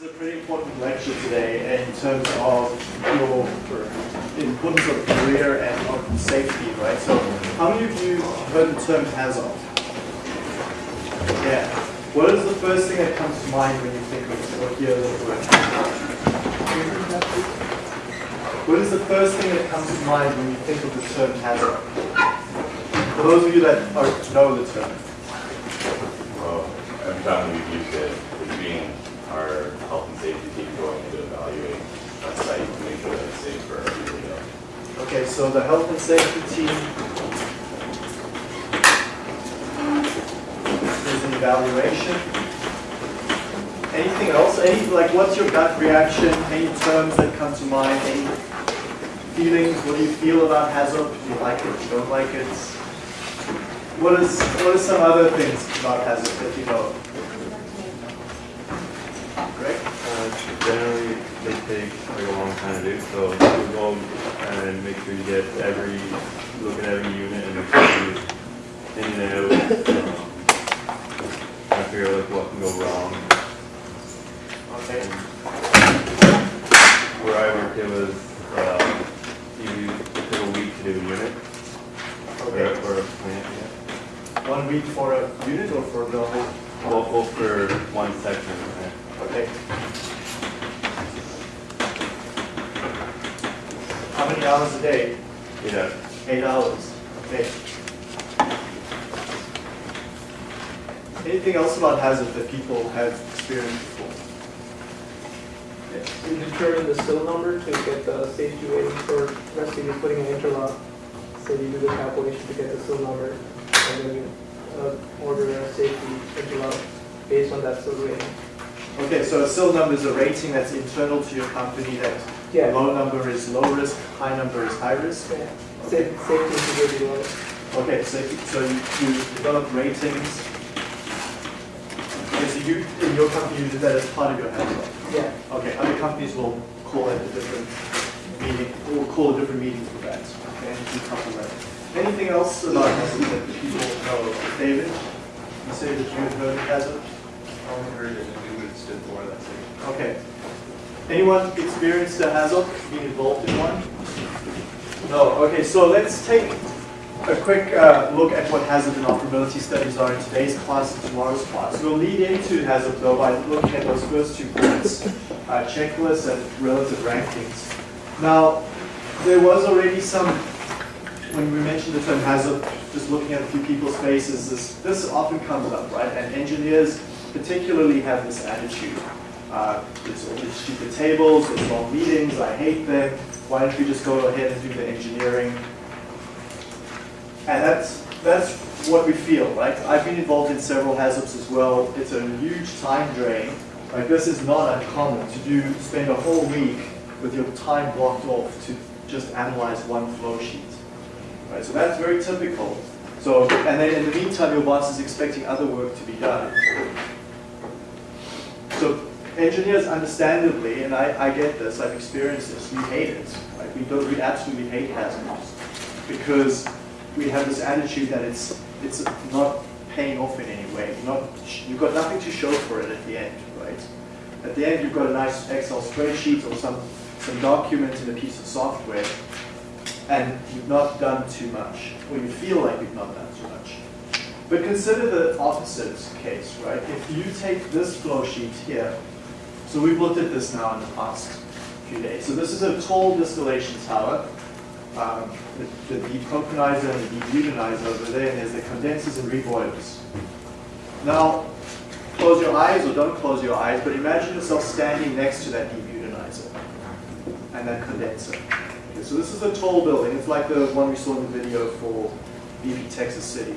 This is a pretty important lecture today in terms of your importance of career and of safety, right? So how many of you heard the term hazard? Yeah. What is the first thing that comes to mind when you think of or hear the word What is the first thing that comes to mind when you think of the term hazard? For those of you that know the term. Well, every time we've used it, being our health and safety team going to evaluate a site to make sure that it's safe for everybody else. Okay, so the health and safety team is an evaluation. Anything else? Any like what's your gut reaction? Any terms that come to mind? Any feelings? What do you feel about HAZOP? Do you like it? Do you don't like it? What is what are some other things about HAZOP that you know? Uh, generally, they take like a long time to do, so you go and make sure you get every, look at every unit and make sure you in and out. Um, to figure out like what can go wrong. Okay. Where I worked, it was, uh, you, took a week to do a unit. Or, Okay. or a plant, yeah. One week for a unit or for the whole? Well, well, for one section, right? Okay. How many hours a day? Yeah. Eight hours. Okay. Anything else about HAZOP that people have experienced before? You determine the SIL number to get the safety rating for, let's say you're putting an interlock. So you do the calculation to get the SIL number, and then you uh, order safety interlock based on that SIL rating. Okay, so a SIL number is a rating that's internal to your company that Yeah. low number is low risk, high number is high risk. Yeah. Sa- Safety integrity limit. Okay, so, so you, you develop ratings. Okay, so you, in your company, you did that as part of your HAZOP. Yeah. Okay, other companies will call it a different meeting, will call a different meeting for that. Okay, and with that. Anything else about HAZOP that people know? David, you say that you had heard of HAZOP? I only heard it and knew what it stood for, that. Okay. Anyone experienced a HAZOP, been involved in one? No, okay, so let's take a quick uh, look at what hazard and operability studies are in today's class and tomorrow's class. We'll lead into HAZOP though by looking at those first two points, uh, checklists and relative rankings. Now, there was already some, when we mentioned the term HAZOP, just looking at a few people's faces, this, this often comes up, right? And engineers particularly have this attitude. Uh, all these stupid tables, there's long meetings, I hate them. Why don't we just go ahead and do the engineering? And that's, that's what we feel, right? I've been involved in several HAZOPs as well. It's a huge time drain. Like this is not uncommon to do, spend a whole week with your time blocked off to just analyze one flow sheet. Right, so that's very typical. So, and then in the meantime, your boss is expecting other work to be done. So engineers understandably, and I, I get this, I've experienced this, we hate it. Right? We, don't, we absolutely hate HAZOPs because we have this attitude that it's, it's not paying off in any way. You're not, you've got nothing to show for it at the end, right? At the end, you've got a nice Excel spreadsheet or some, some document in a piece of software, and you've not done too much, or you feel like you've not done too much. But consider the opposite case, right? If you take this flow sheet here, so we've looked at this now in the past few days. So this is a tall distillation tower. Um, the, the and the debutanizer over there, and there's the condensers and reboilers. Now, close your eyes or don't close your eyes, but imagine yourself standing next to that debutanizer and that condenser. Okay, so this is a tall building. It's like the one we saw in the video for BP Texas City.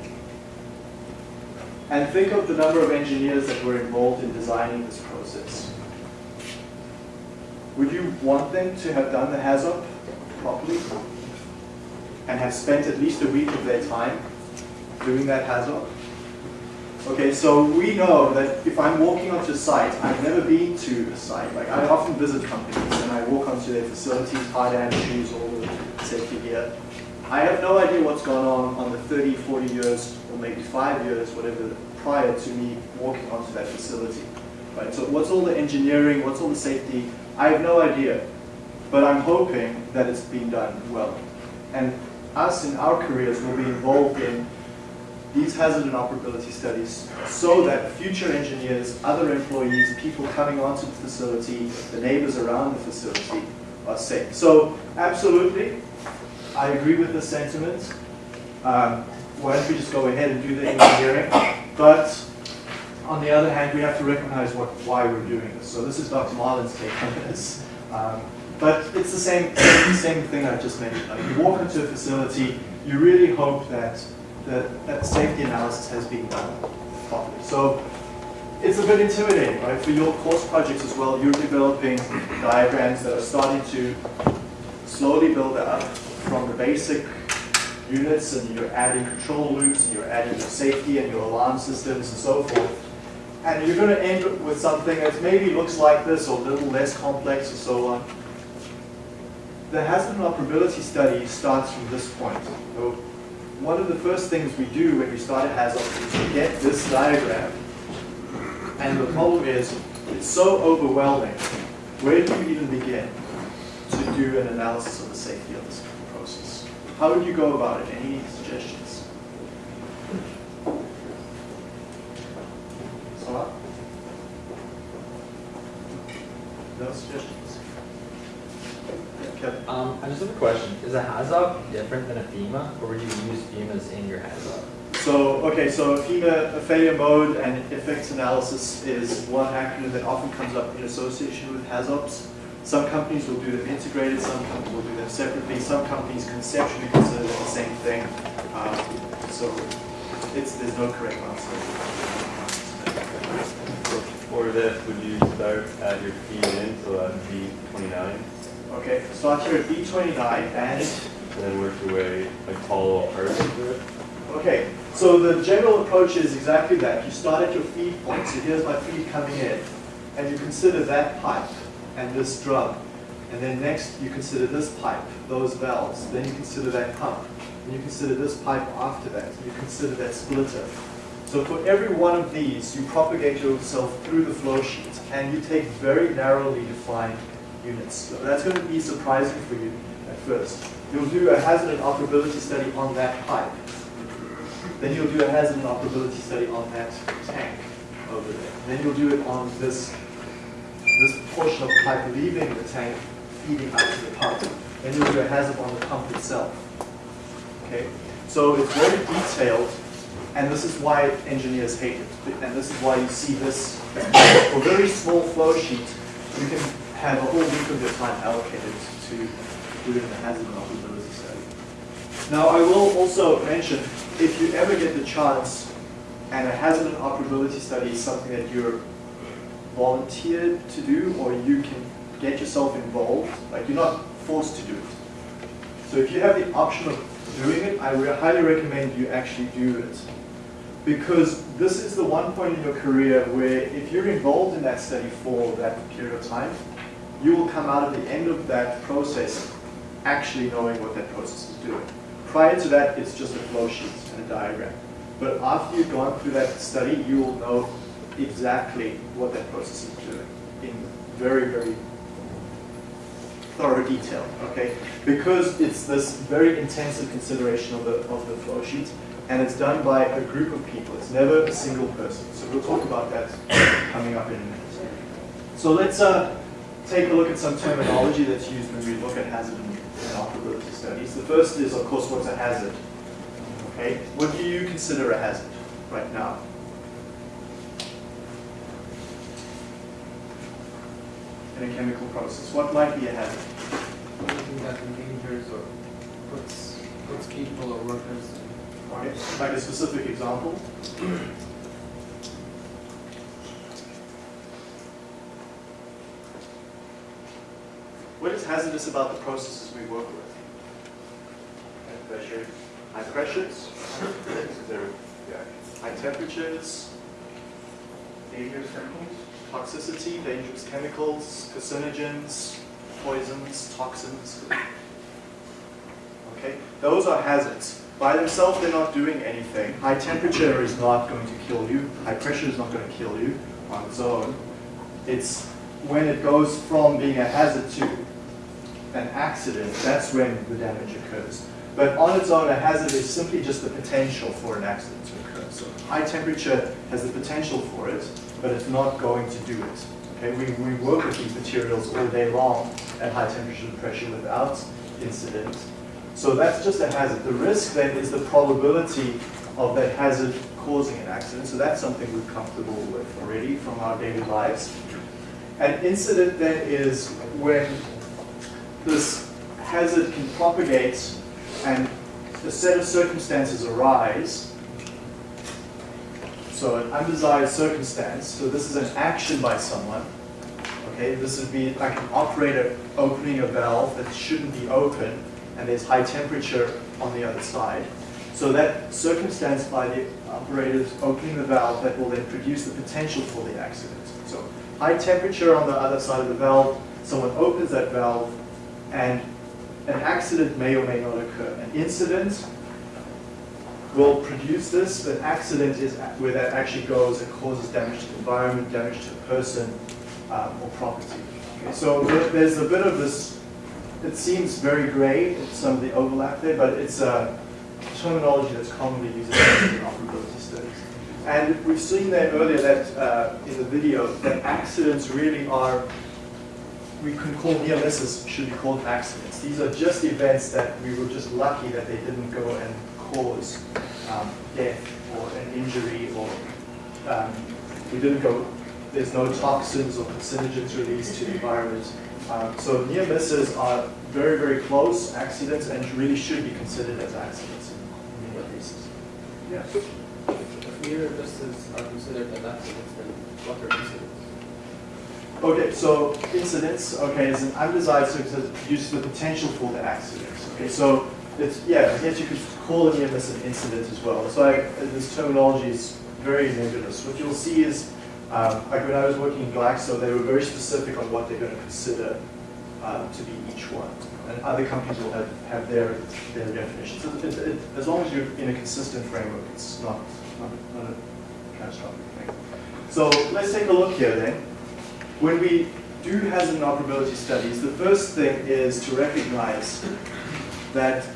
And think of the number of engineers that were involved in designing this process. Would you want them to have done the HAZOP properly? And have spent at least a week of their time doing that HAZOP? Okay, so we know that if I'm walking onto a site, I've never been to a site. Like I often visit companies I walk onto their facilities, hard hand shoes, all the safety gear. I have no idea what's gone on on the 30, 40 years, or maybe five years, whatever, prior to me walking onto that facility. right? So what's all the engineering, what's all the safety? I have no idea, but I'm hoping that it's been done well. And us in our careers will be involved in these hazard and operability studies so that future engineers, other employees, people coming onto the facility, the neighbors around the facility are safe. So absolutely, I agree with the sentiment. Um, why don't we just go ahead and do the engineering? But on the other hand, we have to recognize what, why we're doing this. So this is Dr. Marlin's take on this. Um, but it's the same, same thing I just mentioned. Like you walk into a facility, you really hope that, that, that safety analysis has been done properly. So it's a bit intimidating, right? For your course projects as well, you're developing diagrams that are starting to slowly build up from the basic units and you're adding control loops and you're adding your safety and your alarm systems and so forth. And you're going to end with something that maybe looks like this or a little less complex or so on. The hazard and operability study starts from this point. So one of the first things we do when we start a HAZOP is to get this diagram. And the problem is, it's so overwhelming. Where do you even begin to do an analysis of the safety of this process? How would you go about it? Any suggestions? Salah? No suggestions? Yeah, Kevin? Um, I just have a question. Is a HAZOP different than a FMEA, or would you use FMEA's in your HAZOP? So, okay, so FMEA, a failure mode and effects analysis is one acronym that often comes up in association with HAZOPs. Some companies will do them integrated, some companies will do them separately, some companies conceptually consider them the same thing. Um, so it's, there's no correct answer. For this, would you start at your feed in, so at V twenty-nine, Okay, start here at B29 and and then work your way, like follow into it? Okay, so the general approach is exactly that. You start at your feed point. So here's my feed coming in. And you consider that pipe and this drum. And then next you consider this pipe, those valves. Then you consider that pump. And you consider this pipe after that. You consider that splitter. So for every one of these, you propagate yourself through the flow sheet and you take very narrowly defined units. So that's going to be surprising for you at first. You'll do a hazard and operability study on that pipe. Then you'll do a hazard and operability study on that tank over there. Then you'll do it on this, this portion of the pipe leaving the tank, feeding out to the pump. Then you'll do a HAZOP on the pump itself. Okay? So it's very detailed, and this is why engineers hate it. And this is why you see this, for very small flow sheet, you can have a whole week of your time allocated to doing the hazard and operability study. Now, I will also mention, if you ever get the chance, and a hazard and operability study is something that you're volunteered to do, or you can get yourself involved, like you're not forced to do it. So if you have the option of doing it, I re- highly recommend you actually do it. Because this is the one point in your career where if you're involved in that study for that period of time, you will come out at the end of that process actually knowing what that process is doing. Prior to that, it's just a flow sheet and a diagram. But after you've gone through that study, you will know exactly what that process is doing in very, very thorough detail, okay? Because it's this very intensive consideration of the, of the flow sheet, and it's done by a group of people. It's never a single person. So we'll talk about that coming up in a minute. So let's uh, take a look at some terminology that's used when we look at hazard and operability studies. The first is, of course, what's a hazard? Okay, what do you consider a hazard right now? In a chemical process, what might be a hazard? Anything that endangers or puts, puts people or workers. Okay, like a specific example? What is hazardous about the processes we work with? High pressure, high pressures, yeah, high temperatures, dangerous chemicals, toxicity, dangerous chemicals, carcinogens, poisons, toxins. Okay, those are hazards. By themselves, they're not doing anything. High temperature is not going to kill you. High pressure is not going to kill you on its own. It's when it goes from being a hazard to an accident, that's when the damage occurs. But on its own, a hazard is simply just the potential for an accident to occur. So high temperature has the potential for it, but it's not going to do it. Okay, we, we work with these materials all day long at high temperature and pressure without incident. So that's just a hazard. The risk then is the probability of that hazard causing an accident. So that's something we're comfortable with already from our daily lives. An incident then is when this hazard can propagate and a set of circumstances arise. So an undesired circumstance, so this is an action by someone. Okay, this would be like an operator opening a valve that shouldn't be open and there's high temperature on the other side. So that circumstance by the operators opening the valve that will then produce the potential for the accident. So high temperature on the other side of the valve, someone opens that valve and an accident may or may not occur. An incident will produce this, but accident is where that actually goes and causes damage to the environment, damage to a person um, or property. Okay, so there- there's a bit of this, it seems very gray, some of the overlap there, but it's a terminology that's commonly used in interoperability studies. And we've seen there earlier that uh, in the video that accidents really are we can call near misses should be called accidents. These are just events that we were just lucky that they didn't go and cause um, death or an injury or um, we didn't go, there's no toxins or carcinogens released to the environment. Um, so near misses are very, very close accidents and really should be considered as accidents in many cases. Yeah. If near misses are considered as accidents, then what are incidents? Okay, so incidents, okay, is an undesired circumstance produces the potential for the accident. Okay, so it's, yeah, I guess you could call it this an incident as well. So I, this terminology is very nebulous. What you'll see is, um, like when I was working in Glaxo, they were very specific on what they're going to consider um, to be each one. And other companies will have, have their, their definitions. So it, it, as long as you're in a consistent framework, it's not, not, not a catastrophic thing. So let's take a look here then. When we do hazard and operability studies, the first thing is to recognize that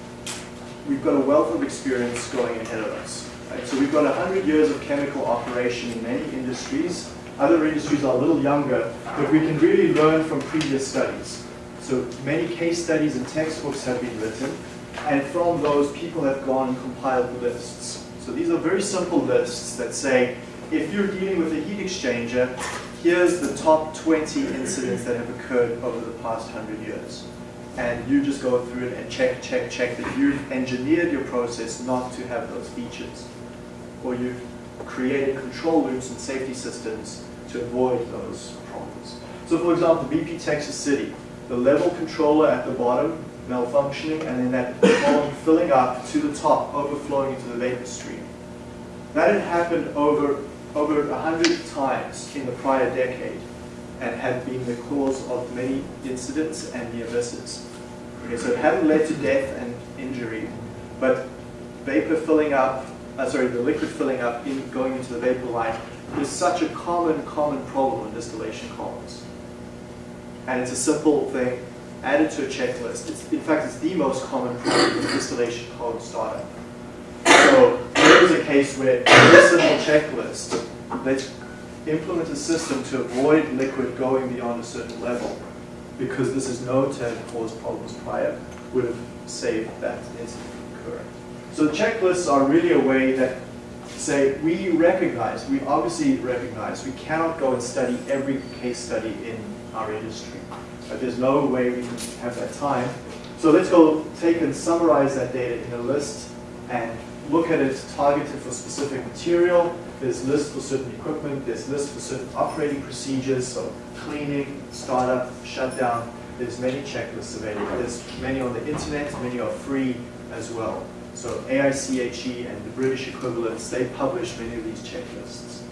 we've got a wealth of experience going ahead of us. Right? So we've got 100 years of chemical operation in many industries. Other industries are a little younger, but we can really learn from previous studies. So many case studies and textbooks have been written, and from those people have gone and compiled lists. So these are very simple lists that say, if you're dealing with a heat exchanger, here's the top 20 incidents that have occurred over the past 100 years. And you just go through it and check, check, check that you've engineered your process not to have those features. Or you've created control loops and safety systems to avoid those problems. So for example, BP Texas City, the level controller at the bottom malfunctioning and then that column filling up to the top, overflowing into the vapor stream. That had happened over over a hundred times in the prior decade and had been the cause of many incidents and near misses. Okay, so it hadn't led to death and injury, but vapor filling up, uh, sorry, the liquid filling up in going into the vapor line is such a common, common problem in distillation columns. And it's a simple thing added to a checklist. It's, in fact, it's the most common problem in distillation column startup. So is a case where this simple checklist, let's implement a system to avoid liquid going beyond a certain level, because this is known to have caused problems prior, would have saved that incident from occurring. So checklists are really a way that say we recognize, we obviously recognize, we cannot go and study every case study in our industry. Uh, there's no way we can have that time. So let's go take and summarize that data in a list and look at it targeted for specific material. There's lists for certain equipment. There's lists for certain operating procedures, so cleaning, startup, shutdown. There's many checklists available. There's many on the internet. Many are free as well. So AICHE and the British equivalents, they publish many of these checklists.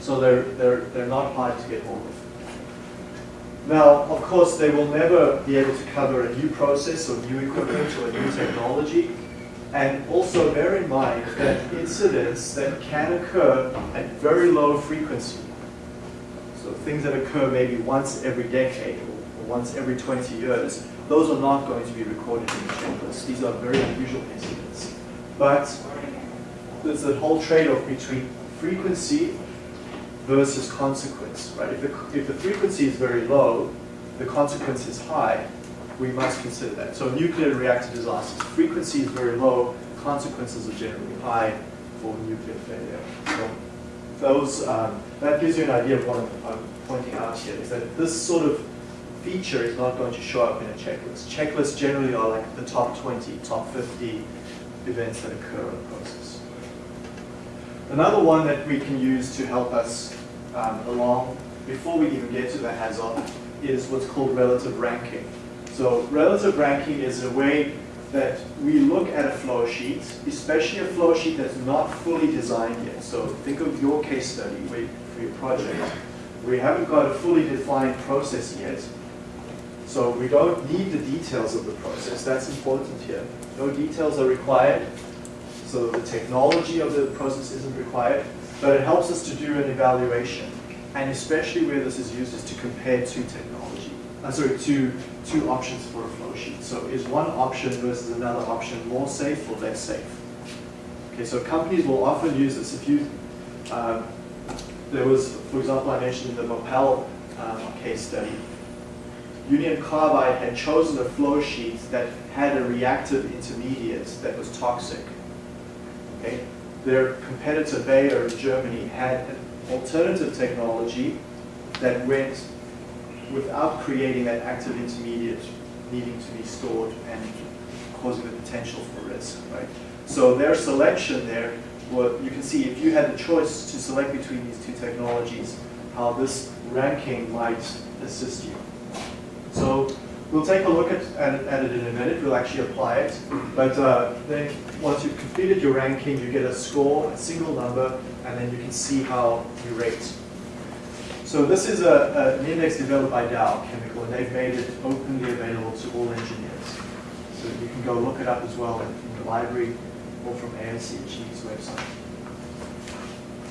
So they're, they're, they're not hard to get hold of. Now, of course, they will never be able to cover a new process or new equipment or a new technology. And also bear in mind that incidents that can occur at very low frequency, so things that occur maybe once every decade or once every 20 years, those are not going to be recorded in the checklist. These are very unusual incidents. But there's a whole trade-off between frequency versus consequence, right? If the, if the frequency is very low, the consequence is high, we must consider that. So nuclear reactor disasters, frequency is very low, consequences are generally high for nuclear failure. So those, um, that gives you an idea of what I'm, pointing out here, is that this sort of feature is not going to show up in a checklist. Checklists generally are like the top 20, top 50 events that occur in the process. Another one that we can use to help us um, along before we even get to the HAZOP is what's called relative ranking. So relative ranking is a way that we look at a flow sheet, especially a flow sheet that's not fully designed yet. So think of your case study for your project. We haven't got a fully defined process yet. So we don't need the details of the process. That's important here. No details are required. So the technology of the process isn't required. But it helps us to do an evaluation. And especially where this is used is to compare two technology. Uh, sorry, two, two options for a flow sheet. So is one option versus another option more safe or less safe? Okay, so companies will often use this. If you, um, there was, for example, I mentioned the Bhopal um, case study, Union Carbide had chosen a flow sheet that had a reactive intermediate that was toxic. Okay? Their competitor Bayer in Germany had an alternative technology that went without creating that active intermediate needing to be stored and causing the potential for risk, right? So their selection there, well, you can see if you had the choice to select between these two technologies, how this ranking might assist you. So we'll take a look at, at, at it in a minute. We'll actually apply it. But uh, then once you've completed your ranking, you get a score, a single number, and then you can see how you rate. So this is a, an index developed by Dow Chemical, and they've made it openly available to all engineers. So you can go look it up as well in, the library or from AICHE's website.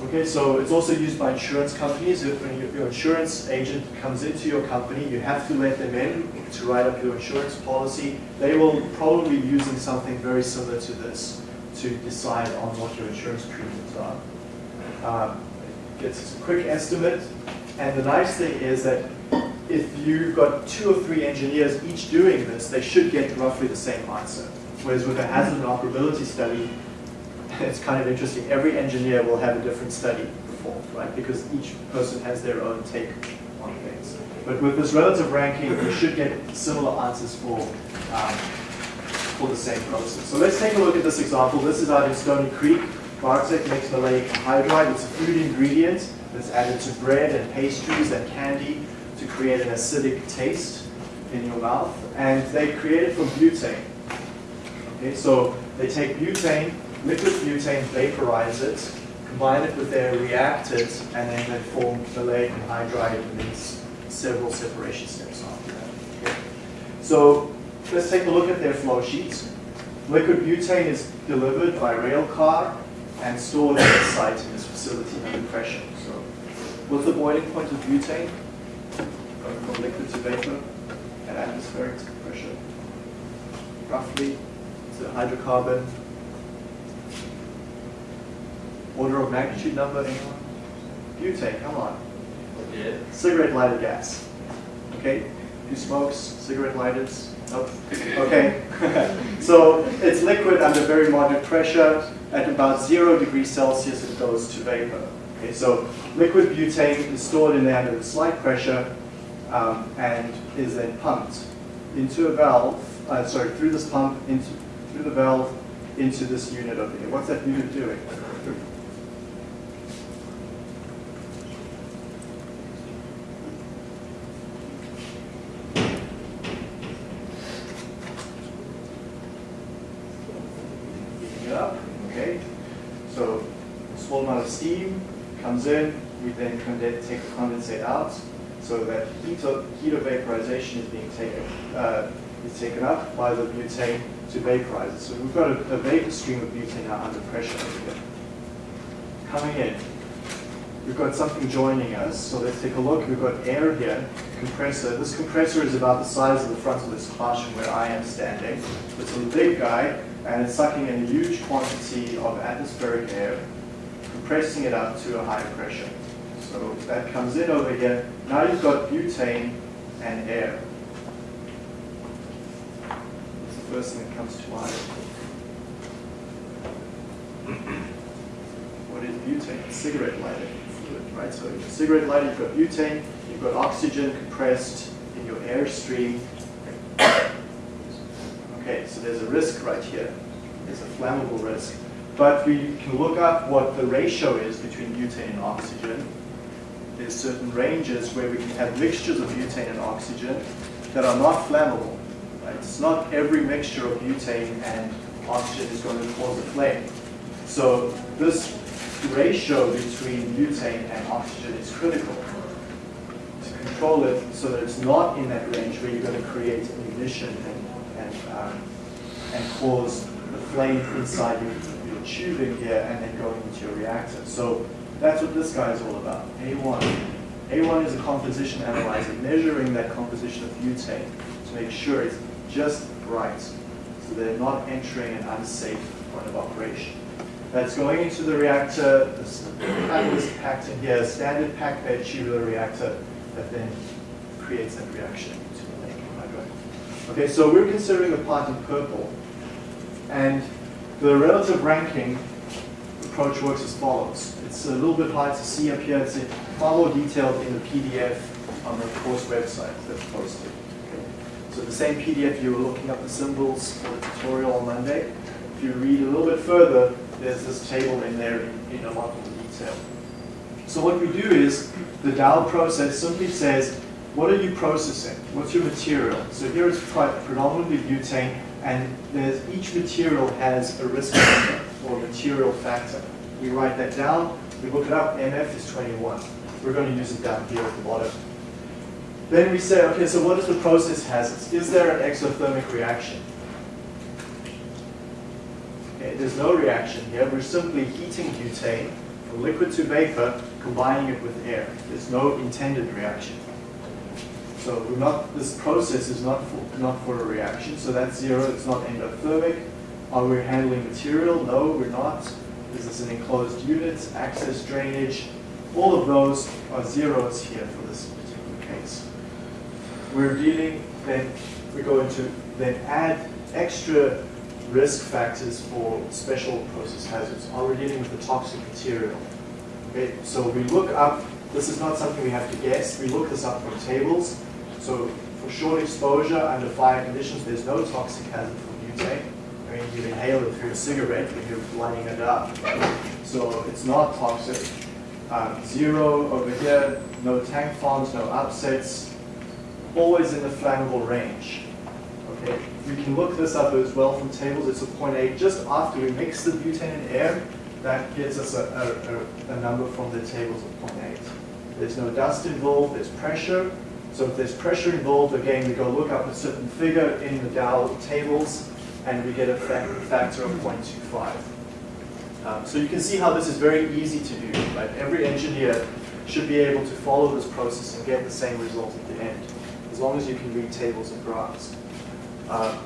Okay, so it's also used by insurance companies. If your insurance agent comes into your company, you have to let them in to write up your insurance policy. They will probably be using something very similar to this to decide on what your insurance premiums are. Um, it gets a quick estimate, and the nice thing is that if you've got two or three engineers each doing this, they should get roughly the same answer. Whereas with a hazard and operability study, it's kind of interesting. Every engineer will have a different study performed, right? Because each person has their own take on things. But with this relative ranking, you should get similar answers for, um, for the same process. So let's take a look at this example. This is out in Stoney Creek. Bartek makes maleic anhydride. It's a food ingredient that's added to bread and pastries and candy to create an acidic taste in your mouth. And they create it from butane. Okay, so they take butane, liquid butane, vaporize it, combine it with their reactants, and then they form maleic anhydride and then several separation steps after that. Okay. So let's take a look at their flow sheets. Liquid butane is delivered by rail car and stored at the site in this facility under pressure. What's the boiling point of butane? Going from liquid to vapor at atmospheric pressure. Roughly, it's a hydrocarbon. Order of magnitude number, anyone? Butane, come on. Yeah. Cigarette lighter gas. Okay? Who smokes cigarette lighters? Nope. Okay. so it's liquid under very moderate pressure. At about zero degrees Celsius, it goes to vapor. Okay, so liquid butane is stored in there under slight pressure um, and is then pumped into a valve, uh, sorry, through this pump, into through the valve, into this unit over here. What's that unit doing? Heating it up, okay? So small amount of steam comes in, condense, take the condensate out, so that heat of, heat of vaporization is being taken, uh, is taken up by the butane to vaporize it. So we've got a, a vapor stream of butane now under pressure. Coming in. we've got something joining us. So let's take a look. We've got air here, compressor. This compressor is about the size of the front of this classroom where I am standing. It's a big guy, and it's sucking in a huge quantity of atmospheric air, compressing it up to a high pressure. That comes in over here. Now you've got butane and air. That's the first thing that comes to mind. What is butane? Cigarette lighter fluid, right? So in cigarette lighter, you've got butane, you've got oxygen compressed in your airstream. Okay, so there's a risk right here. There's a flammable risk. But we can look up what the ratio is between butane and oxygen. There's certain ranges where we can have mixtures of butane and oxygen that are not flammable. Right? It's not every mixture of butane and oxygen is going to cause a flame. So this ratio between butane and oxygen is critical to control it so that it's not in that range where you're going to create an ignition and, and, um, and cause the flame inside your, your tubing here and then going into your reactor. So that's what this guy is all about, A1. A1 is a composition analyzer measuring that composition of butane to make sure it's just right so they're not entering an unsafe point of operation. That's going into the reactor, this catalyst packed in here, standard packed bed tubular reactor that then creates that reaction to the main. Okay, so we're considering the part in purple. And the relative ranking approach works as follows. It's a little bit hard to see up here. It's far more detailed in the PDF on the course website that's posted. Okay. So the same PDF you were looking up the symbols for the tutorial on Monday. If you read a little bit further, there's this table in there in, in a lot more detail. So what we do is, the Dow process simply says, what are you processing? What's your material? So here it's predominantly butane, and each material has a risk factor or material factor. We write that down, we look it up, MF is 21. We're going to use it down here at the bottom. Then we say, okay, so what is the process hazards? Is there an exothermic reaction? Okay, there's no reaction here. We're simply heating butane from liquid to vapor, combining it with air. There's no intended reaction. So not, this process is not for, not for a reaction, so that's zero, it's not endothermic. Are we handling material? No, we're not. This is an enclosed unit, access drainage. All of those are zeros here for this particular case. We're dealing, then we go into, then add extra risk factors for special process hazards. Are we dealing with a toxic material? Okay, so we look up, this is not something we have to guess, we look this up from tables. So for short exposure under fire conditions, there's no toxic hazard for butane. Inhale it through a cigarette when you're lighting it up. So it's not toxic. Um, zero over here, no tank farms, no upsets, always in the flammable range. Okay, we can look this up as well from tables. It's a 0.8. Just after we mix the butane and air, that gives us a, a, a, a number from the tables of 0.8. There's no dust involved, there's pressure. So if there's pressure involved, again, we go look up a certain figure in the Dow tables, and we get a factor of 0.25. Um, so you can see how this is very easy to do. Right? Every engineer should be able to follow this process and get the same result at the end, as long as you can read tables and graphs. Uh,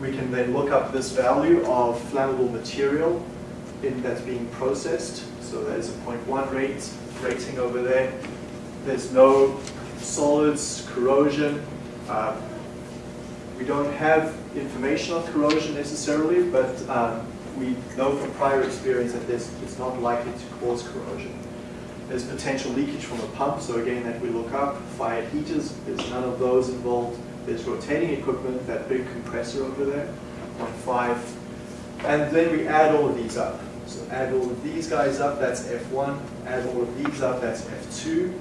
we can then look up this value of flammable material in, that's being processed. So there's a 0.1 rate rating over there. There's no solids, corrosion. Uh, we don't have information on corrosion necessarily, but um, we know from prior experience that this is not likely to cause corrosion. There's potential leakage from a pump, so again that we look up. Fired heaters, there's none of those involved. There's rotating equipment, that big compressor over there, 0.5. And then we add all of these up. So add all of these guys up, that's F1. Add all of these up, that's F2.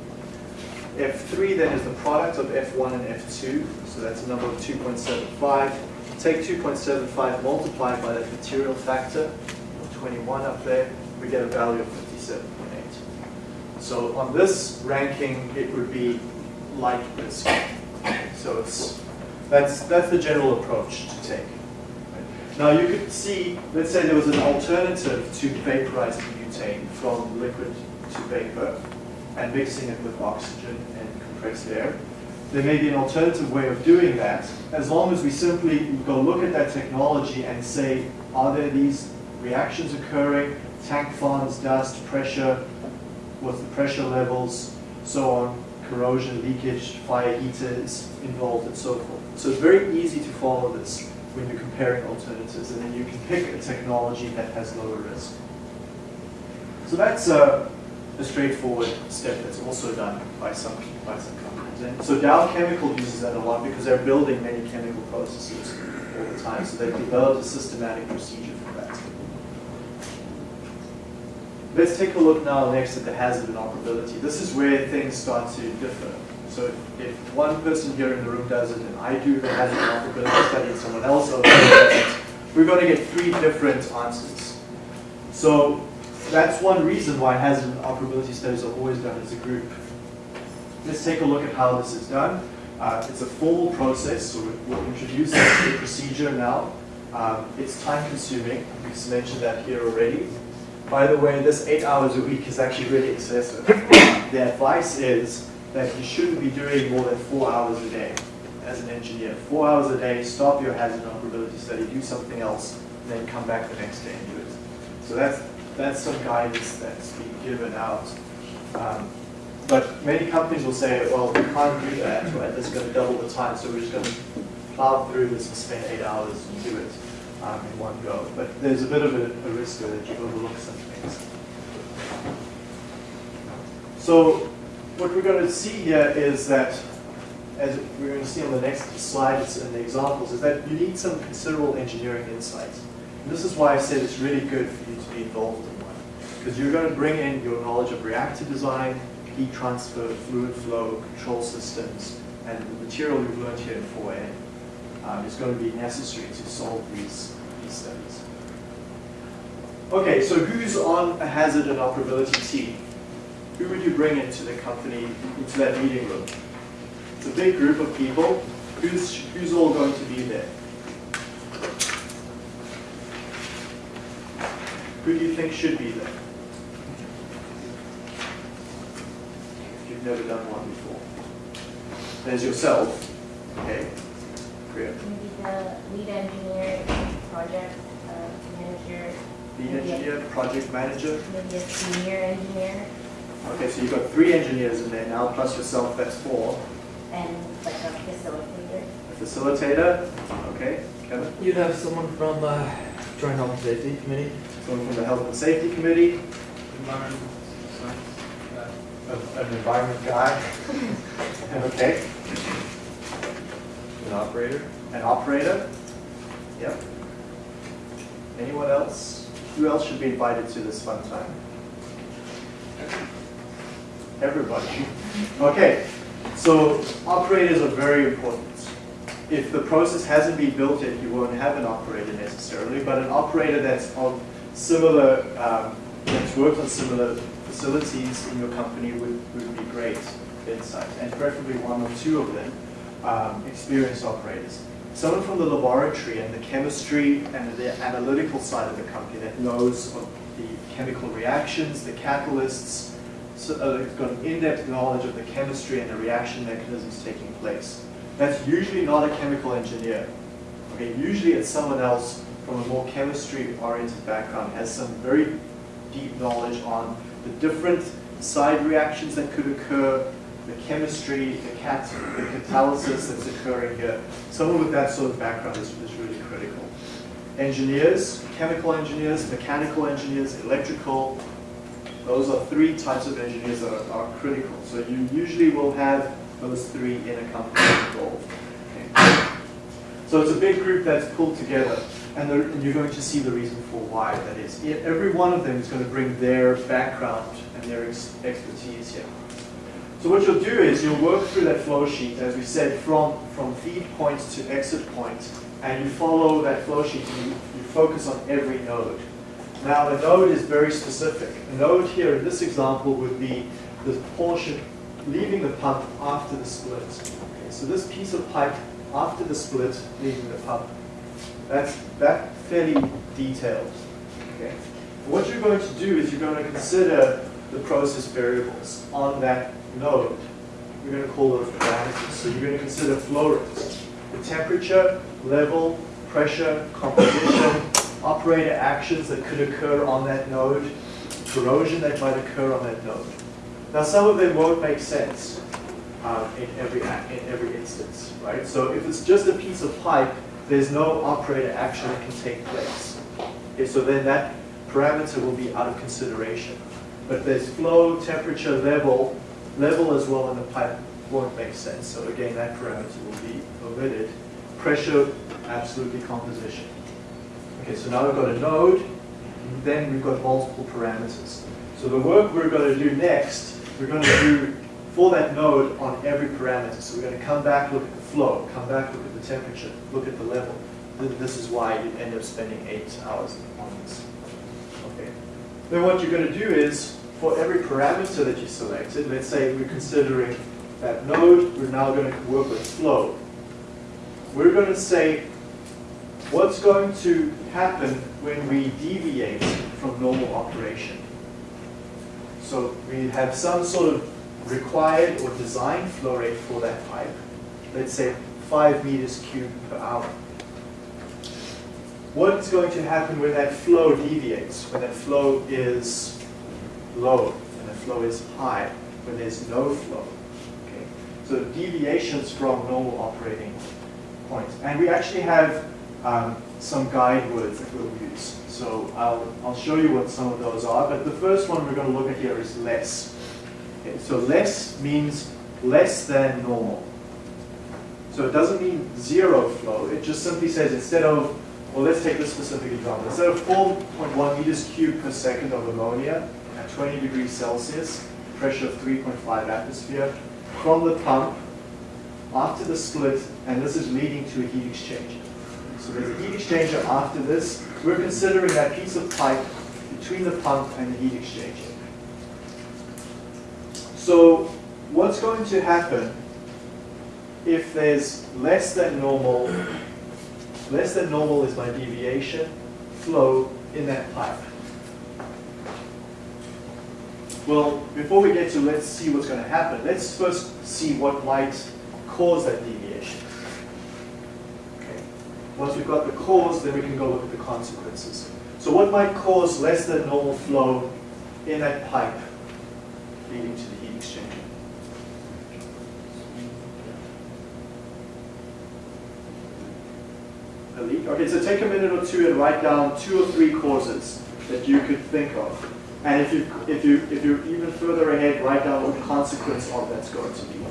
F3 then is the product of F1 and F2, so that's a number of 2.75. Take 2.75 multiplied by that material factor, of 21 up there, we get a value of 57.8. So on this ranking, it would be light risk. So it's, that's, that's the general approach to take. Now you could see, let's say there was an alternative to vaporizing butane from liquid to vapor. and mixing it with oxygen and compressed air. There may be an alternative way of doing that, as long as we simply go look at that technology and say, are there these reactions occurring, tank farms, dust, pressure, what's the pressure levels, so on, corrosion, leakage, fire heaters involved, and so forth. So it's very easy to follow this when you're comparing alternatives, and then you can pick a technology that has lower risk. So that's a, a straightforward step that's also done by some, by some companies. And so Dow Chemical uses that a lot because they're building many chemical processes all the time, so they've developed a systematic procedure for that. Let's take a look now next at the hazard and operability. This is where things start to differ. So if, if one person here in the room does it and I do the hazard and operability study and someone else over does it, we're going to get three different answers. So that's one reason why hazard and operability studies are always done as a group. Let's take a look at how this is done. Uh, it's a formal process, so we'll introduce the procedure now. Um, it's time consuming, we've mentioned that here already. By the way, this eight hours a week is actually really excessive. the advice is that you shouldn't be doing more than four hours a day as an engineer. Four hours a day, stop your hazard operability study, do something else, and then come back the next day and do it. So that's, that's some guidance that's being given out. Um, but many companies will say, well, we can't do that, right? That's going to double the time, so we're just going to plow through this and spend eight hours and do it um, in one go. But there's a bit of a, a risk there that you overlook some things. So what we're going to see here is that, as we're going to see on the next slide and the examples, is that you need some considerable engineering insight. And this is why I said it's really good for you to be involved in one. Because you're going to bring in your knowledge of reactor design, heat transfer, fluid flow, control systems, and the material we've learned here in 4A um, is going to be necessary to solve these, these studies. Okay, so who's on a hazard and operability team? Who would you bring into the company, into that meeting room? It's a big group of people. Who's, who's all going to be there? Who do you think should be there? If you've never done one before. There's yourself. Okay. Great. Maybe the lead engineer, project uh, manager, Lead engineer, project manager. maybe a senior engineer, Okay, so you've got three engineers in there now, plus yourself, that's four. and like a facilitator. A facilitator, okay, Kevin. You'd have someone from uh, Joint Health and Safety Committee. Someone from the Health and Safety Committee, Environment, science, a- an environment guy. Okay, An operator? an operator. Yep. Anyone else? Who else should be invited to this fun time? Everybody. Okay, so operators are very important. If the process hasn't been built yet, you won't have an operator necessarily, but an operator that's on similar, um, that's worked on similar facilities in your company would, would be great insight, and preferably one or two of them, um, experienced operators. Someone from the laboratory and the chemistry and the analytical side of the company that knows of the chemical reactions, the catalysts, so, uh, it's got an in-depth knowledge of the chemistry and the reaction mechanisms taking place. That's usually not a chemical engineer. Okay, usually it's someone else from a more chemistry-oriented background, has some very deep knowledge on the different side reactions that could occur, the chemistry, the cat, the catalysis that's occurring here. Someone with that sort of background is, is really critical. Engineers, chemical engineers, mechanical engineers, electrical, those are three types of engineers that are, are critical. So you usually will have those three in a company involved. Okay. So it's a big group that's pulled together, and, and you're going to see the reason for why that is. Every one of them is going to bring their background and their ex expertise here. So what you'll do is you'll work through that flow sheet, as we said, from, from feed point to exit point, and you follow that flow sheet and you, you focus on every node. Now a node is very specific. A node here in this example would be the portion leaving the pump after the split. Okay, so this piece of pipe after the split leaving the pump. That's that fairly detailed. Okay. What you're going to do is you're going to consider the process variables on that node, You're going to call those parameters. So you're going to consider flow rates, the temperature, level, pressure, composition, operator actions that could occur on that node, corrosion that might occur on that node. Now, some of them won't make sense um, in every in every instance, right? So if it's just a piece of pipe, there's no operator action that can take place. Okay, so then that parameter will be out of consideration. But there's flow, temperature, level, level as well in the pipe won't make sense. So again, that parameter will be omitted. Pressure, absolutely composition. Okay, so now we've got a node, then we've got multiple parameters. So the work we're going to do next, we're going to do for that node on every parameter. So we're going to come back, look at flow, come back, look at the temperature, look at the level. This is why you end up spending eight hours on this. Okay. Then what you're going to do is, for every parameter that you selected, let's say we're considering that node, we're now going to work with flow. We're going to say, what's going to happen when we deviate from normal operation? So we have some sort of required or designed flow rate for that pipe, let's say five meters cubed per hour. What's going to happen when that flow deviates, when that flow is low, when the flow is high, when there's no flow? Okay? So deviations from normal operating points. And we actually have um, some guide words that we'll use. So I'll, I'll show you what some of those are, but the first one we're going to look at here is less. Okay, so less means less than normal. So it doesn't mean zero flow, it just simply says instead of, well let's take this specific example, instead of 4.1 meters cubed per second of ammonia at 20 degrees Celsius, pressure of 3.5 atmosphere, from the pump, after the split, and this is leading to a heat exchanger. So there's a heat exchanger after this. We're considering that piece of pipe between the pump and the heat exchanger. So what's going to happen if there's less than normal, less than normal is my deviation, flow in that pipe? Well, before we get to let's see what's going to happen, let's first see what might cause that deviation. Okay. Once we've got the cause, then we can go look at the consequences. So what might cause less than normal flow in that pipe leading to the heat exchanger? A Okay, so take a minute or two and write down two or three causes that you could think of. And if you if you if you're even further ahead, write down what the consequence of that's going to be.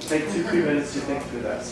Take two, three minutes to think through that.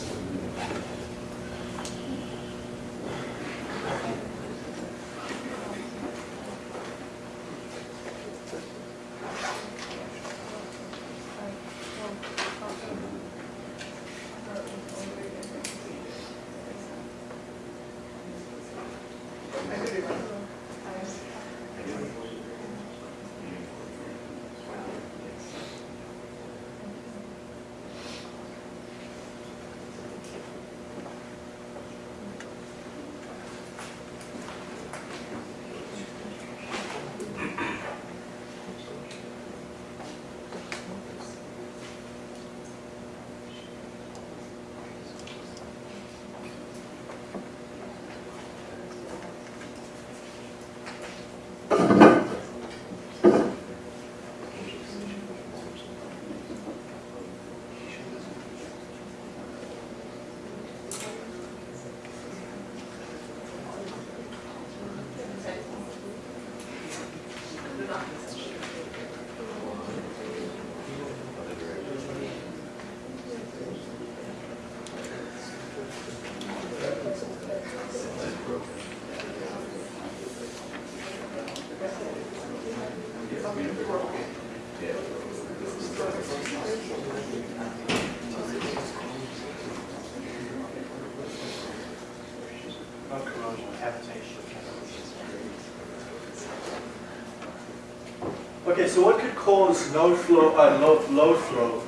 Okay, so what could cause no flow, uh, low, low flow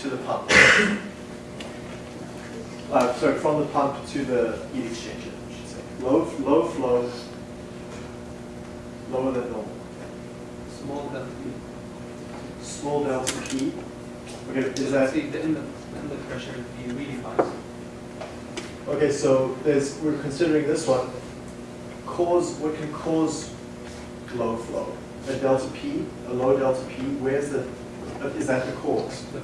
to the pump? Uh, sorry, from the pump to the heat exchanger, I should say. Low, low flow, lower than normal. Small delta P. Small delta P. Okay, is that, See, the inlet, inlet pressure would be really high. okay, so there's, we're considering this one. Cause, what can cause low flow? A delta P, a low delta P, where's the, is that the cause? The,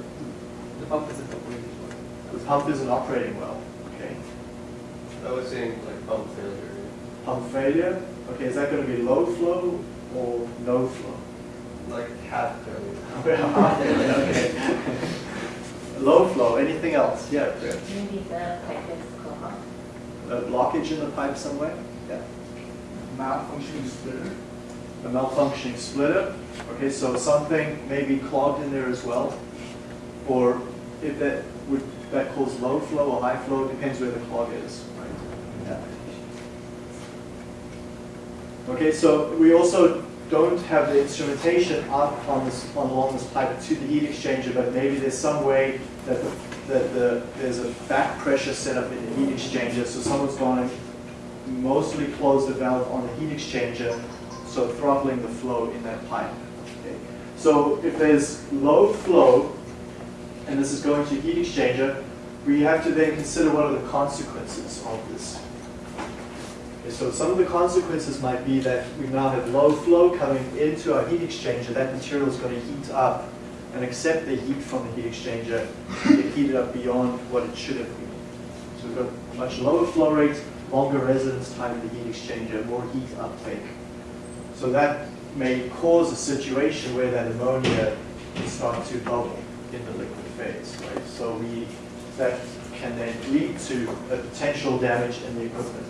the pump isn't operating well. The pump isn't operating well, okay? I was saying like pump failure. Pump failure, okay, is that gonna be low flow or no flow? Like half failure. Okay. Low flow, anything else? Yeah, Fred. Maybe the pipe is clogged. A blockage in the pipe somewhere? Yeah. Malfunctioning splitter. A malfunctioning splitter? Okay, so something may be clogged in there as well? Or if that, would that cause low flow or high flow, depends where the clog is, right? Yeah. Okay, so we also don't have the instrumentation up on this, on along this pipe to the heat exchanger, but maybe there's some way that the, that the, there's a back pressure set up in the heat exchanger, so someone's going to mostly close the valve on the heat exchanger, so throttling the flow in that pipe. Okay. So if there's low flow, and this is going to a heat exchanger, we have to then consider what are the consequences of this. Okay, so some of the consequences might be that we now have low flow coming into our heat exchanger. That material is going to heat up and accept the heat from the heat exchanger, get heated up beyond what it should have been. So we've got much lower flow rate, longer residence time in the heat exchanger, more heat uptake. So that may cause a situation where that ammonia can start to bubble in the liquid phase, right? So we, that can then lead to a potential damage in the equipment.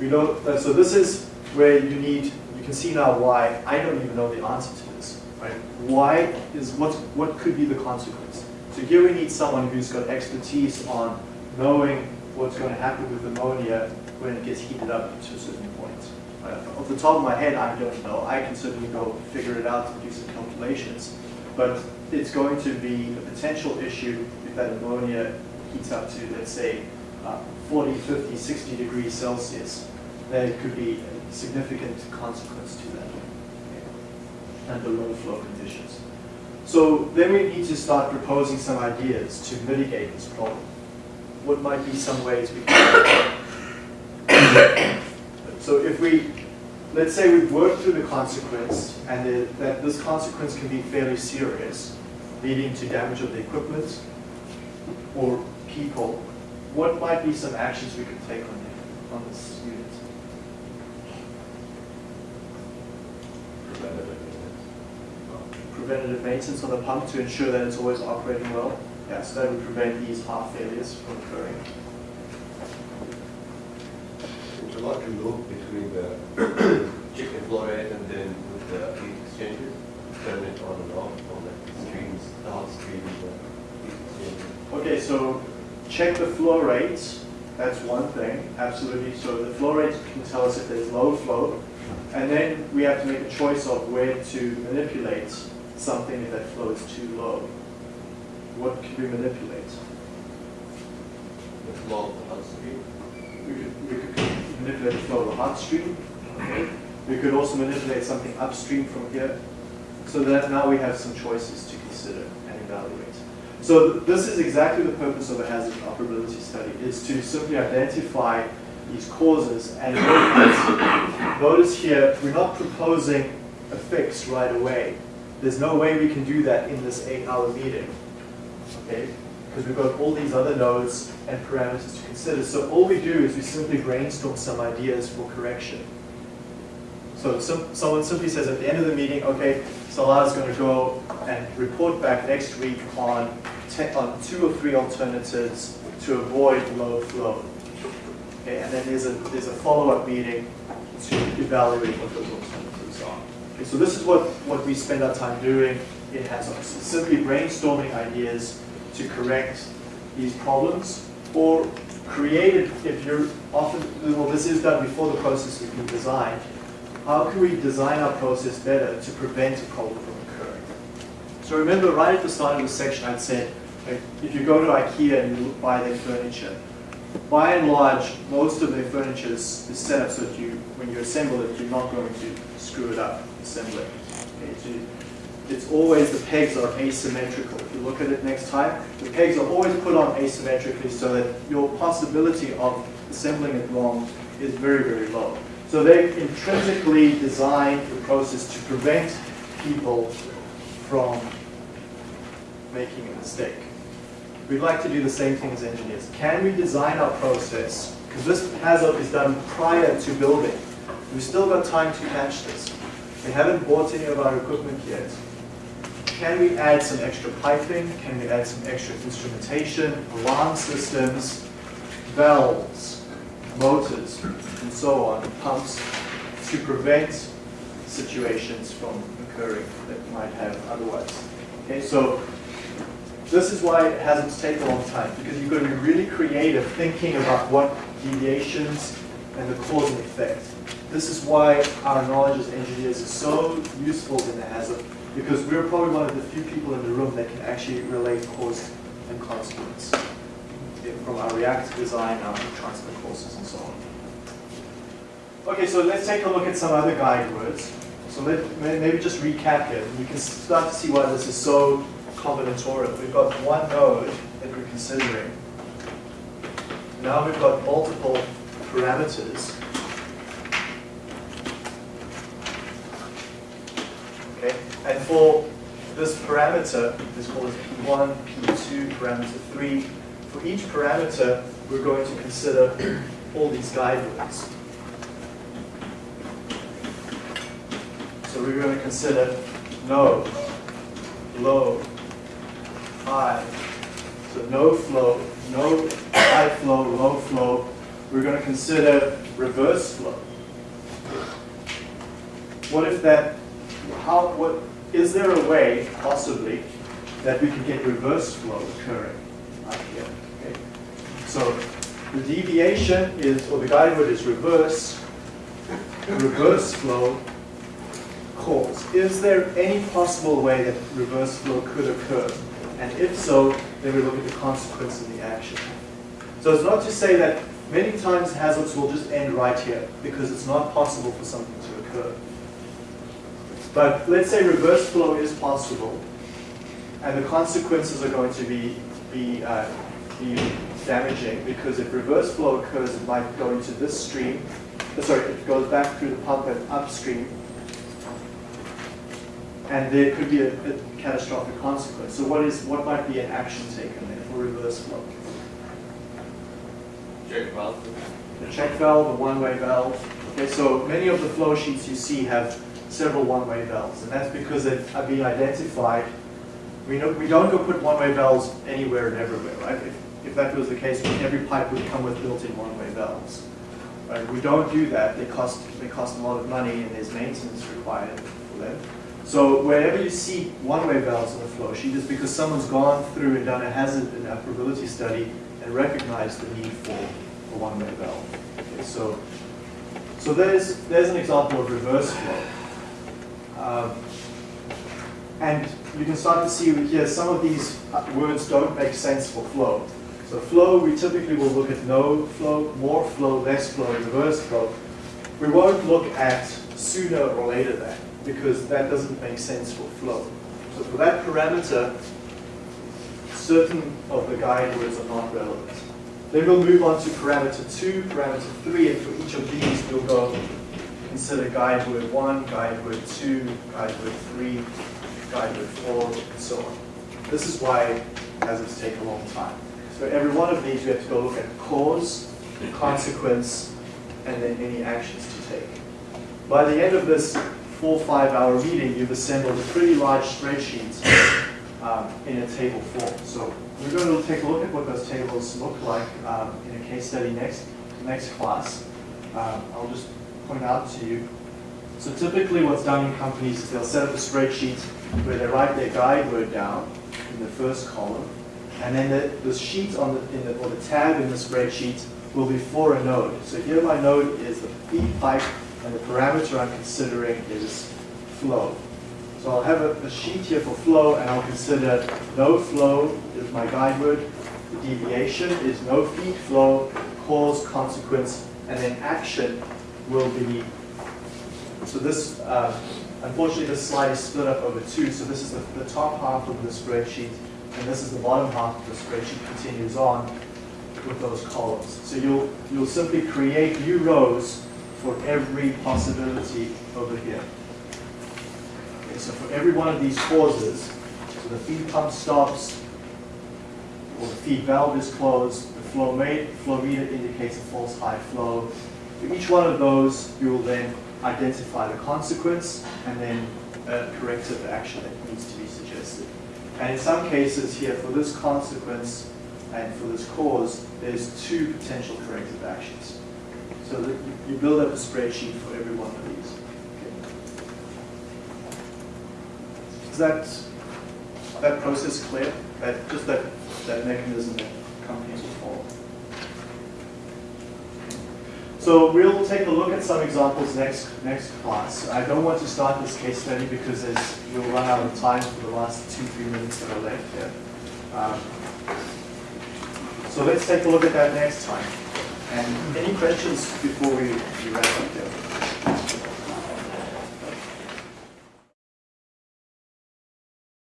We uh, so this is where you need, you can see now why, I don't even know the answer to this, right? Why is, what, what could be the consequence? So here we need someone who's got expertise on knowing what's going to happen with ammonia when it gets heated up to a certain point. Uh, Off the top of my head, I don't know. I can certainly go figure it out and do some calculations. But it's going to be a potential issue if that ammonia heats up to, let's say, uh, 40, 50, 60 degrees Celsius. There could be a significant consequence to that okay, the low flow conditions. So then we need to start proposing some ideas to mitigate this problem. What might be some ways we can so if we, let's say we've worked through the consequence and the, that this consequence can be fairly serious, leading to damage of the equipment or people, what might be some actions we could take on, it, on this unit? Preventative maintenance. Preventative on the pump to ensure that it's always operating well. Yeah, so that would prevent these heart failures from occurring. There's a lot to move between the chicken flow rate and then with the heat exchanger, turn it on and off on the streams, the hot stream, the heat exchanger. Okay, so check the flow rates. That's one thing, absolutely. So the flow rate can tell us if there's low flow. And then we have to make a choice of where to manipulate something if that flow is too low. What can we manipulate? The flow of the hot stream. We could, we could manipulate the flow of the hot stream. We could also manipulate something upstream from here. So that now we have some choices to consider and evaluate. So this is exactly the purpose of a hazard operability study, is to simply identify these causes and notice, here, we're not proposing a fix right away. There's no way we can do that in this eight-hour meeting, okay? Because we've got all these other nodes and parameters to consider. So all we do is we simply brainstorm some ideas for correction. So some, someone simply says at the end of the meeting, okay, Salah is going to go and report back next week on, on uh, two or three alternatives to avoid low flow. Okay, and then there's a, there's a follow-up meeting to evaluate what those alternatives are. Okay, so this is what, what we spend our time doing in HAZOPs, simply brainstorming ideas to correct these problems or create it if you're often, well, this is done before the process has been designed. How can we design our process better to prevent a problem from? So remember, right at the start of the section, I'd said, like, if you go to IKEA and you buy their furniture, by and large, most of their furniture is, is set up so that you, when you assemble it, you're not going to screw it up, assemble it. Okay, so it's always, the pegs are asymmetrical. If you look at it next time, the pegs are always put on asymmetrically so that your possibility of assembling it wrong is very, very low. So they intrinsically designed the process to prevent people from making a mistake. We'd like to do the same thing as engineers. Can we design our process, because this HAZOP is done prior to building. We've still got time to catch this. We haven't bought any of our equipment yet. Can we add some extra piping? Can we add some extra instrumentation, alarm systems, valves, motors, and so on, pumps, to prevent situations from occurring that might have otherwise? Okay, so this is why HAZOPs take a long time, because you've got to be really creative thinking about what deviations and the cause and effect. This is why our knowledge as engineers is so useful in the HAZOP, because we're probably one of the few people in the room that can actually relate cause and consequence from our reactor design, our transfer courses, and so on. Okay, so let's take a look at some other guide words. So let, maybe just recap here. You can start to see why this is so combinatorial. We've got one node that we're considering. Now we've got multiple parameters. Okay, and for this parameter, this called P1, P2, parameter 3, for each parameter, we're going to consider all these guidelines. So we're going to consider no, low, high. So no flow, no high flow, low flow. We're going to consider reverse flow. What if that, how, what, is there a way, possibly, that we can get reverse flow occurring here? Okay. So the deviation is, or the guide word is reverse, reverse flow cause. Is there any possible way that reverse flow could occur? And if so, then we look at the consequence of the action. So it's not to say that many times HAZOPs will just end right here because it's not possible for something to occur. But let's say reverse flow is possible and the consequences are going to be, be, uh, be damaging because if reverse flow occurs, it might go into this stream. uh, Sorry, it goes back through the pump and upstream and there could be a, a catastrophic consequence. So what is what might be an action taken there for reverse flow? Check valve. The check valve, the one-way valve. Okay, so many of the flow sheets you see have several one-way valves, and that's because they've been identified. We know we don't go put one-way valves anywhere and everywhere, right? If, if that was the case, every pipe would come with built-in one-way valves. Right? We don't do that. They cost they cost a lot of money, and there's maintenance required for them. So wherever you see one-way valves on the flow sheet is because someone's gone through and done a hazard and operability study and recognized the need for a one-way valve. Okay, so, so there's, there's an example of reverse flow. Um, and you can start to see here some of these words don't make sense for flow. So flow, we typically will look at no flow, more flow, less flow, reverse flow. We won't look at sooner or later than because that doesn't make sense for flow. So for that parameter, certain of the guide words are not relevant. Then we'll move on to parameter 2, parameter 3, and for each of these we'll go consider guide word 1, guide word 2, guide word 3, guide word 4, and so on. This is why HAZOPs take a long time. So every one of these we have to go look at cause, consequence, and then any actions to take. By the end of this four, five hour meeting, you've assembled pretty large spreadsheet um, in a table form. So we're going to take a look at what those tables look like um, in a case study next, next class. Um, I'll just point out to you. So typically what's done in companies is they'll set up a spreadsheet where they write their guide word down in the first column, and then the, the sheet on the, in the, or the tab in the spreadsheet will be for a node. So here my node is the feed pipe and the parameter I'm considering is flow. So I'll have a, a sheet here for flow, and I'll consider no flow is my guide word. The deviation is no feed flow, cause, consequence, and then action will be. So this, uh, Unfortunately, this slide is split up over two, so this is the, the top half of the spreadsheet, and this is the bottom half of the spreadsheet continues on with those columns. So you'll, you'll simply create new rows for every possibility over here. Okay, so for every one of these causes, so the feed pump stops, or the feed valve is closed, the flow rate, flow meter indicates a false high flow. For each one of those, you will then identify the consequence and then a corrective action that needs to be suggested. And in some cases here, for this consequence and for this cause, there's two potential corrective actions. So that you- build up a spreadsheet for every one of these. Okay. Is that, that process clear? That, just that, that mechanism that companies will follow? So we'll take a look at some examples next, next class. I don't want to start this case study because we'll run out of time for the last two, three minutes that are left here. Um, So let's take a look at that next time. And any questions before we wrap up here?